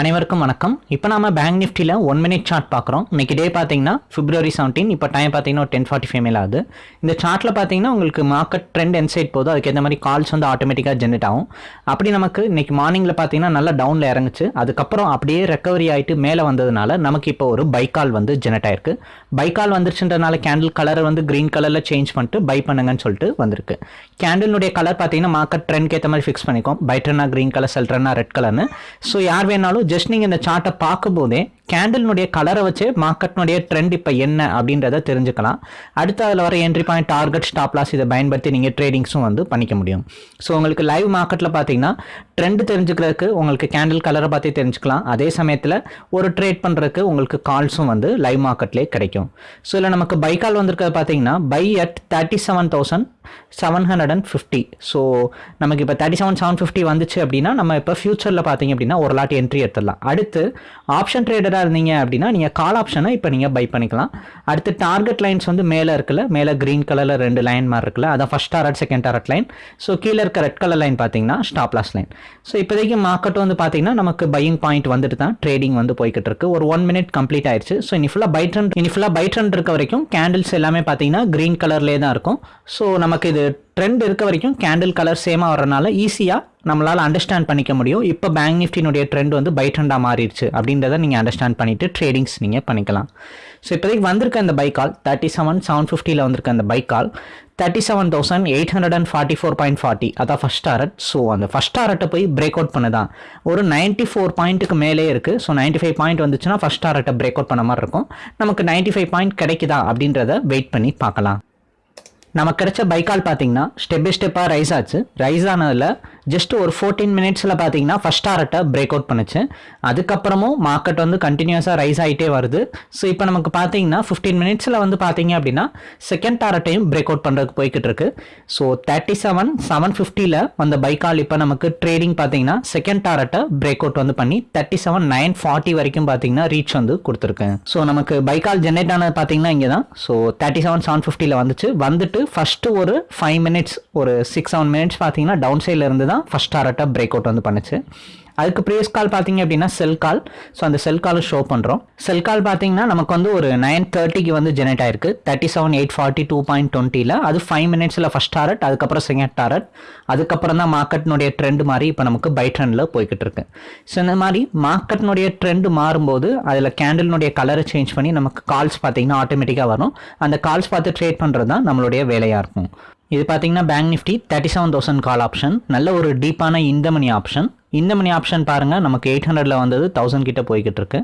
அனைவருக்கும் வணக்கம். இப்போ நாம பேங்க் நிஃப்டியில் ஒன் மினிட் சார்ட் பார்க்குறோம். இன்னைக்கு டே பார்த்தீங்கன்னா பிப்ரவரி செவன்டீன் இப்போ டைம் பார்த்தீங்கன்னா டென் ஃபார்ட்டி ஃபைவ் மேல ஆகுது. இந்த சார்ட்டில் பார்த்தீங்கன்னா உங்களுக்கு மார்க்கெட் ட்ரெண்ட் என் சைட் போதும் அதுக்கேற்ற மாதிரி கால்ஸ் வந்து ஆட்டோமேட்டிக்காக ஜென்ரேட் ஆகும். அப்படி நமக்கு இன்னைக்கு மார்னிங்கில் பார்த்தீங்கன்னா நல்லா டவுனில் இறங்குச்சு. அதுக்கப்புறம் அப்படியே ரெக்கவரி ஆகிட்டு மேலே வந்ததுனால நமக்கு இப்போ ஒரு பை கால் வந்து ஜென்ரேட் ஆயிருக்கு. பை கால் வந்துருச்சுன்றனால கேண்டில் கலரை வந்து க்ரீன் கலரில் சேஞ்ச் பண்ணிட்டு பை பண்ணுங்கன்னு சொல்லிட்டு வந்திருக்கு. கேண்டிலுடைய கலர் பார்த்தீங்கன்னா மார்க்கெட் ட்ரெண்ட்க்கு ஏற்ற மாதிரி ஃபிக்ஸ் பண்ணிக்கும் பைட்ரனா க்ரீன் கலர் செல்ட்ரனா ரெட் கலர்னு ஸோ யார் வேணாலும் ஜஸ்ட் நீங்கள் இந்த சார்ட்டை பார்க்கும்போதே கேண்டில்னுடைய கலரை வச்சு மார்க்கெட்னுடைய ட்ரெண்ட் இப்போ என்ன அப்படின்றத தெரிஞ்சுக்கலாம். அடுத்து அதில் வர entry point target stop loss இதை பயன்படுத்தி நீங்கள் ட்ரேடிங்ஸும் வந்து பண்ணிக்க முடியும். ஸோ உங்களுக்கு லைவ் மார்க்கெட்டில் பார்த்தீங்கன்னா ட்ரெண்ட் தெரிஞ்சுக்கிறதுக்கு உங்களுக்கு கேண்டில் கலரை பார்த்து தெரிஞ்சுக்கலாம். அதே சமயத்தில் ஒரு ட்ரேட் பண்ணுறதுக்கு உங்களுக்கு கால்ஸும் வந்து லைவ் மார்க்கெட்லேயே கிடைக்கும். ஸோ இதில் நமக்கு பை கால் வந்திருக்கிறது பார்த்தீங்கன்னா buy at thirty seven thousand seven hundred and fifty so நமக்கு இப்போ தேர்ட்டி செவன் செவன் ஃபிஃப்டி வந்துச்சு அப்படின்னா நம்ம இப்போ ஃபியூச்சரில் பார்த்தீங்க அப்படின்னா ஒரு லாட் என்ட்ரி எடுத்துடலாம். அடுத்து ஆப்ஷன் ட்ரேடர் ட்ரேடராக இருந்தீங்க அப்படின்னா நீங்கள் கால் ஆப்ஷனை இப்போ நீங்கள் பை பண்ணிக்கலாம். அடுத்து டார்கெட் லைன்ஸ் வந்து மேலே இருக்குல்ல மேலே க்ரீன் கலரில் ரெண்டு லைன் மாதிரி இருக்குல்ல அதான் first target second target line so கீழே இருக்க ரெட் கலர் லைன் பார்த்தீங்கன்னா ஸ்டாப் லாஸ் லைன் ஸோ இப்போதைக்கு மார்க்கெட் வந்து பார்த்தீங்கன்னா நமக்கு பையிங் பாயிண்ட் வந்துட்டு தான் ட்ரேடிங் வந்து போய்கிட்டு இருக்கு. ஒரு ஒன் மினிட் கம்ப்ளீட் ஆயிடுச்சு. ஸோ இனி ஃபுல்லாக பை ட்ரெண்ட் இனி ஃபுல்லாக பை ட்ரெண்ட் இருக்க வரைக்கும் கேண்டில்ஸ் எல்லாமே பார்த்தீங்கன்னா க்ரீன் கலர்லேயே தான் இருக்கும். ஸோ நமக்கு இது ட்ரெண்ட் இருக்க வரைக்கும் கேண்டில் கலர் சேமாக வரனால ஈஸியாக நம்மளால் அண்டர்ஸ்டாண்ட் பண்ணிக்க முடியும். இப்போ பேங்க் நிஃப்டினுடைய ட்ரெண்ட் வந்து பை ட்ரெண்டாக மாறிடுச்சு அப்படின்றத நீங்கள் அண்டர்ஸ்டாண்ட் பண்ணிவிட்டு ட்ரேடிங்ஸ் நீங்கள் பண்ணிக்கலாம். ஸோ இப்போதைக்கு வந்திருக்க இந்த buy call thirty seven seven ஃபிஃப்டியில் வந்திருக்க அந்த buy call thirty seven thousand eight hundred and forty four point forty அதான் ஃபஸ்ட் டாரட் ஸோ அந்த ஃபஸ்ட் டாரட்டை போய் பிரேக் அவுட் பண்ணுதான். ஒரு நைன்ட்டி ஃபோர் பாயிண்ட்டுக்கு மேலே இருக்குது ஸோ நைன்ட்டி ஃபைவ் பாயிண்ட் வந்துச்சுன்னா ஃபஸ்ட் டாரட்டை பிரேக் அவுட் பண்ண மாதிரி இருக்கும். நமக்கு நைன்ட்டி ஃபைவ் பாயிண்ட் கிடைக்குதா அப்படின்றத வெயிட் பண்ணி பார்க்கலாம். நமக்கு கிடைச்ச பைக்கால் பார்த்தீங்கன்னா ஸ்டெப் பை ஸ்டெப்பாக ரைஸ் ஆச்சு. ரைஸ் ஆனதில் ஜஸ்ட் ஒரு ஃபோர்டீன் மினிட்ஸில் பார்த்தீங்கன்னா ஃபஸ்ட் டாரட்டை பிரேக் அவுட் பண்ணுச்சு. அதுக்கப்புறமும் மார்க்கெட் வந்து கண்டினியூஸாக ரைஸ் ஆகிட்டே வருது. ஸோ இப்போ நமக்கு பார்த்தீங்கன்னா ஃபிஃப்டீன் மினிட்ஸில் வந்து பார்த்தீங்க அப்படின்னா செகண்ட் டாரட்டையும் பிரேக் அவுட் பண்ணுறதுக்கு போய்கிட்டு இருக்கு. ஸோ தேர்ட்டி செவன் செவன் ஃபிஃப்டியில் வந்த பைக்கால் இப்போ நமக்கு ட்ரேடிங் பார்த்தீங்கன்னா செகண்ட் டாரட்டை பிரேக் அவுட் வந்து பண்ணி தேர்ட்டி செவன் நைன் ஃபார்ட்டி வரைக்கும் பார்த்தீங்கன்னா ரீச் வந்து கொடுத்துருக்கு. ஸோ நமக்கு பைக்கால் ஜென்ரேட் ஆனது பார்த்தீங்கன்னா இங்கே தான் ஸோ தேர்ட்டி செவன் செவன் ஃபிஃப்டியில் வந்துச்சு. வந்துட்டு ஃபஸ்ட்டு ஒரு ஃபைவ் மினிட்ஸ் ஒரு சிக்ஸ் செவன் மினிட்ஸ் பார்த்தீங்கன்னா டவுன் சைடில் இருந்து தான் ஃபஸ்ட் டாரட்டாக பிரேக் அவுட் வந்து பண்ணுச்சு. அதுக்கு ப்ரீவியஸ் கால் பார்த்தீங்க அப்படின்னா செல் கால் ஸோ அந்த செல் காலை ஷோ பண்ணுறோம் செல் கால் பார்த்தீங்கன்னா நமக்கு வந்து ஒரு நைன் தேர்ட்டிக்கு வந்து ஜெனரேட் ஆயிருக்கு. Thirty seven eight forty two point டுவெண்ட்டியில் அது ஃபைவ் மினிட்ஸில் ஃபஸ்ட் டாரட் அதுக்கப்புறம் செகண்ட் டாரட் அதுக்கப்புறம் தான் மார்க்கெட்னுடைய ட்ரெண்ட் மாதிரி இப்போ நமக்கு பை ட்ரெண்டில் போய்கிட்டு இருக்கு. ஸோ இந்த மாதிரி மார்க்கெட்னுடைய ட்ரெண்ட் மாறும்போது அதில் கேண்டில்னுடைய கலரை சேஞ்ச் பண்ணி நமக்கு கால்ஸ் பார்த்தீங்கன்னா ஆட்டோமேட்டிக்காக வரும். அந்த கால்ஸ் பார்த்து ட்ரேட் பண்ணுறது தான் நம்மளுடைய வேலையாக இருக்கும். இது பார்த்தீங்கன்னா bank nifty thirty seven thousand call option நல்ல ஒரு டீப்பான இந்த மணி ஆப்ஷன் இந்த மணி ஆப்ஷன் பாருங்கள் நமக்கு எயிட் ஹண்ட்ரடில் வந்தது தௌசண்ட் கிட்ட போய்கிட்டு இருக்கு.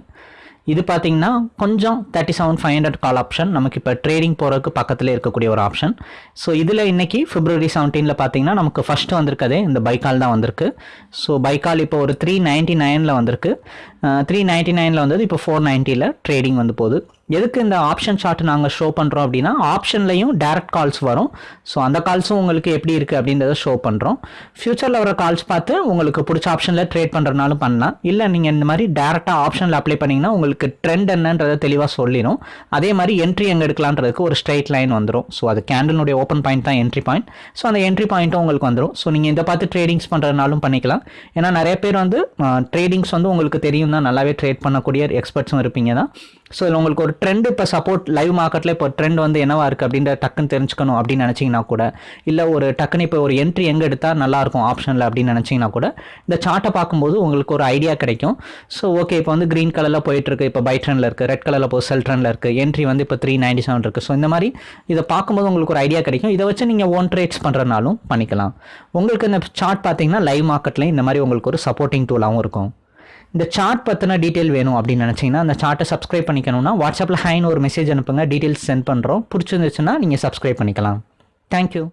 இது பார்த்தீங்கன்னா கொஞ்சம் thirty seven five hundred call option நமக்கு இப்போ ட்ரேடிங் போகிறதுக்கு பக்கத்தில் இருக்கக்கூடிய ஒரு ஆப்ஷன் ஸோ இதில் இன்றைக்கி ஃபிப்ரவரி செவன்டீனில் பார்த்தீங்கன்னா நமக்கு ஃபஸ்ட்டு வந்திருக்கதே இந்த பைக்கால் தான் வந்திருக்கு. ஸோ பைக்கால் இப்போ ஒரு த்ரீ நைன்ட்டி நைனில் வந்திருக்கு. த்ரீ நைன்ட்டி நைனில் வந்தது இப்போ ஃபோர் நைன்ட்டியில் ட்ரேடிங் வந்து போகுது. எதுக்கு இந்த ஆப்ஷன் சார்ட் நாங்கள் ஷோ பண்ணுறோம் அப்படின்னா ஆப்ஷன்லையும் டேரக்ட் கால்ஸ் வரும். ஸோ அந்த கால்ஸும் உங்களுக்கு எப்படி இருக்குது அப்படின்றத ஷோ பண்ணுறோம் ஃப்யூச்சரில் வர கால்ஸ் பார்த்து உங்களுக்கு பிடிச்ச ஆப்ஷனில் ட்ரேட் பண்ணுறதுனாலும் பண்ணலாம். இல்லை நீங்கள் இந்த மாதிரி டேரெக்டாக ஆப்ஷனில் அப்ளை பண்ணிங்கன்னா உங்களுக்கு ட்ரெண்ட் என்னன்றதை தெளிவாக சொல்லிடும் அதே மாதிரி என்ட்ரி எங்கே எடுக்கலான்றதுக்கு ஒரு ஸ்ட்ரைட் லைன் வந்துடும் ஸோ அது கேண்டலினுடைய ஓப்பன் பாயிண்ட் தான் என்ட்ரி பாயிண்ட் ஸோ அந்த என்ட்ரி பாயிண்ட்டும் உங்களுக்கு வந்துடும் ஸோ நீங்கள் இந்த பார்த்து ட்ரேடிங்ஸ் பண்ணுறதுனாலும் பண்ணிக்கலாம். ஏன்னா நிறைய பேர் வந்து ட்ரேடிங்ஸ் வந்து உங்களுக்கு தெரியும் தான் நல்லாவே ட்ரேட் பண்ணக்கூடிய எக்ஸ்பர்ட்ஸும் இருப்பீங்க தான். ஸோ இதில் உங்களுக்கு ஒரு ட்ரெண்ட் இப்போ சப்போர்ட் லைவ் மார்க்கெட்டில் இப்போ ட்ரெண்ட் வந்து என்னவா இருக்குது அப்படின்ற டக்குன்னு தெரிஞ்சுக்கணும் அப்படின்னு நினச்சிங்கன்னா கூட இல்லை ஒரு டக்குன்னு இப்போ ஒரு என்ட்ரி எங்கே எடுத்தால் நல்லாயிருக்கும் ஆப்ஷனில் அப்படின்னு நினச்சிங்கன்னா கூட இந்த சார்ட்டை பார்க்கும்போது உங்களுக்கு ஒரு ஐடியா கிடைக்கும். ஸோ ஓகே இப்போ வந்து க்ரீன் கலரில் போயிட்டுருக்கு இப்போ பை ட்ரெண்டில் இருக்குது ரெட் கலரில் இப்போ செல் ட்ரெண்டில் இருக்குது என்ட்ரி வந்து இப்போ த்ரீ நைன்டி செவன் இருக்குது ஸோ இந்த மாதிரி இதை பார்க்கும்போது உங்களுக்கு ஒரு ஐடியா கிடைக்கும். இதை வச்சு நீங்கள் ஓன் ட்ரேட்ஸ் பண்ணுறனாலும் பண்ணிக்கலாம். உங்களுக்கு இந்த சார்ட் பார்த்தீங்கன்னா லைவ் மார்க்கெட்லேயும் இந்த மாதிரி உங்களுக்கு ஒரு சப்போர்ட்டிங் டூலாகவும் இருக்கும். இந்த சார்ட் பற்றின டீட்டெயில் வேணும் அப்படின்னு நினச்சிங்கன்னா அந்த சார்ட்டை சப்ஸ்கிரைப் பண்ணிக்கணும்னா வாட்ஸ்அப்பில் ஹைன்னு ஒரு மெசேஜ் அனுப்புங்க. டீட்டெயில்ஸ் சென்ட் பண்ணுறோம் பிடிச்சிருந்துச்சுன்னா நீங்கள் சப்ஸ்கிரைப் பண்ணிக்கலாம். தேங்க்யூ